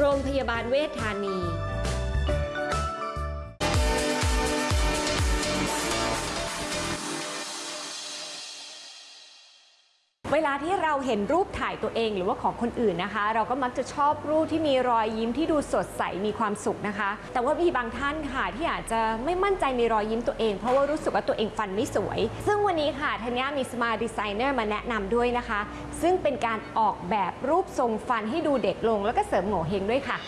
โรงพยาบาลเวชธานี เวลาที่เราเห็นรูปถ่ายตัวเองหรือว่าของคนอื่นนะคะ เราก็มักจะชอบรูปที่มีรอยยิ้มที่ดูสดใสมีความสุขนะคะ แต่ว่ามีบางท่านค่ะที่อาจจะไม่มั่นใจในรอยยิ้มตัวเอง เพราะว่ารู้สึกว่าตัวเองฟันไม่สวย ซึ่งวันนี้ค่ะธัญญามี Smile Designer มาแนะนำด้วยนะคะ ซึ่งเป็นการออกแบบรูปทรงฟันให้ดูเด็กลง แล้วก็เสริมโง่เฮงด้วยค่ะ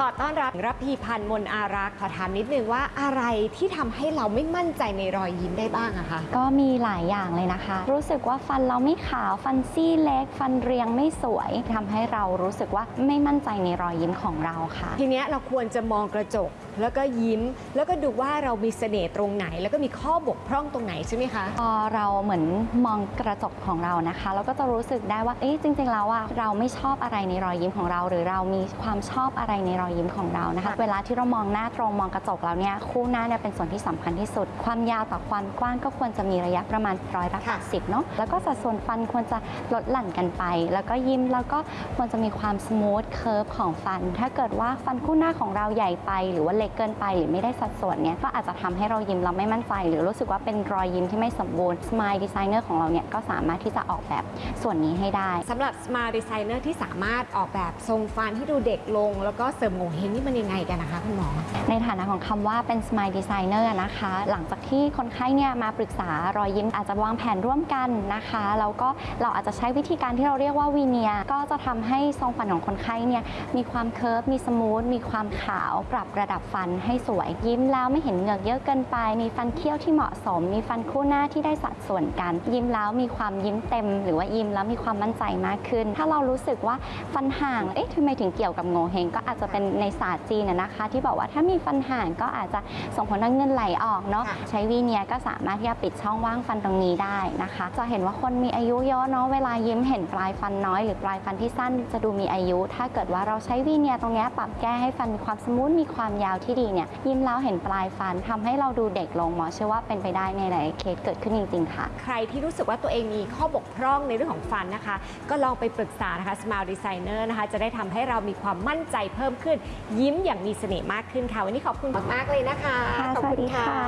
ขอต้อนรับรับพีพันธ์มนอารักษ์ขอถามนิดนึงว่าอะไรที่ทำให้เราไม่มั่นใจในรอยยิ้มได้บ้างอะคะก็มีหลายอย่างเลยนะคะ รู้สึกว่าฟันเราไม่ขาวฟันซี่เล็ก ฟันเรียงไม่สวยทำให้เรารู้สึกว่าไม่มั่นใจในรอยยิ้มของเราค่ะ ทีเนี้ยเราควรจะมองกระจกแล้วก็ยิ้ม แล้วก็ดูว่าเรามีเสน่ห์ตรงไหน แล้วก็มีข้อบกพร่องตรงไหนใช่ไหมคะพอเราเหมือนมองกระจกของเรานะคะ เราก็จะรู้สึกได้ว่าเอ๊ะจริง ๆ แล้วอะเราไม่ชอบอะไรในรอยยิ้มของเรา หรือเรามีความชอบอะไรในรอยยิ้มของเรานะคะค่ะเวลาที่เรามองหน้าตรงมองกระจกแล้วเนี่ยคู่หน้าเนี่ยเป็นส่วนที่สำคัญที่สุด ความยาวต่อความกว้างก็ควรจะมีระยะประมาณร้อยละแปดสิบเนาะแล้วก็สัดส่วนฟันควรจะลดหลั่นกันไป แล้วก็ยิ้มแล้วก็ควรจะมีความ smooth curve ของฟัน ถ้าเกิดว่าฟันคู่หน้าของเราใหญ่ไป หรือว่าเล็กเกินไป หรือไม่ได้สัดส่วนเนี่ยก็อาจจะทำให้เรายิ้มเราไม่มั่นใจ หรือรู้สึกว่าเป็นรอยยิ้มที่ไม่สมบูรณ์ Smile Designer ของเราเนี่ยก็สามารถที่จะออกแบบส่วนนี้ให้ได้สำหรับ Smile Designer ที่สามารถออกแบบทรงฟันที่ดูเด็กลง แล้วก็เสริมโหงวเฮ้งนี่มันยังไงกันนะคะคุณหมอ ในฐานะของคำว่าเป็น Smile Designer นะคะ หลังจากที่คนไข้เนี่ยมาปรึกษารอยยิ้มอาจจะวางแผนร่วมกันนะคะแล้วก็เราอาจจะใช้วิธีการที่เราเรียกว่าวีเนียก็จะทำให้ทรงฟันของคนไข้เนี่ยมีความ curve มี smooth มีความขาว ปรับระดับฟันให้สวยยิ้มแล้วไม่เห็นเหงือกเยอะเกินไป มีฟันเขี้ยวที่เหมาะสม มีฟันคู่หน้าที่ได้สัดส่วนกัน ยิ้มแล้วมีความยิ้มเต็ม หรือว่ายิ้มแล้วมีความมั่นใจมากขึ้น ถ้าเรารู้สึกว่าฟันห่างเอ๊ะทำไมถึงเกี่ยวกับโหงวเฮ้งก็อาจจะเป็นในศาสตร์จีนนะนะคะ ที่บอกว่าถ้ามีฟันห่างก็อาจจะส่งผลให้เงินไหลออกเนาะค่ะใช้วีเนียร์ก็สามารถที่จะปิดช่องว่างฟันตรงนี้ได้นะคะ จะเห็นว่าคนมีอายุเยอะเนาะเวลายิ้มเห็นปลายฟันน้อยหรือปลายฟันที่สั้นจะดูมีอายุ ถ้าเกิดว่าเราใช้วีเนียร์ตรงเนี้ยปรับแก้ให้ฟันมีความ smooth มีความยาวที่ดีเนี่ยยิ้มแล้วเห็นปลายฟันทำให้เราดูเด็กลงหมอเชื่อว่าเป็นไปได้ในหลายๆเคสเกิดขึ้นจริงๆค่ะ ใครที่รู้สึกว่าตัวเองมีข้อบกพร่องในเรื่องของฟันนะคะ ก็ลองไปปรึกษานะคะ Smile Designer นะคะจะได้ทำให้เรามีความมั่นใจเพิ่มขึ้นยิ้มอย่างมีเสน่ห์มากขึ้นค่ะ วันนี้ขอบคุณมากๆเลยนะคะค่ะขอบสวัคุสณดีค่ะค่ะ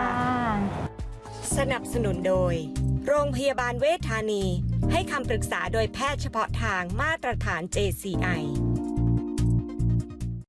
สนับสนุนโดย โรงพยาบาลเวชธานี ให้คำปรึกษาโดยแพทย์เฉพาะทางมาตรฐาน JCI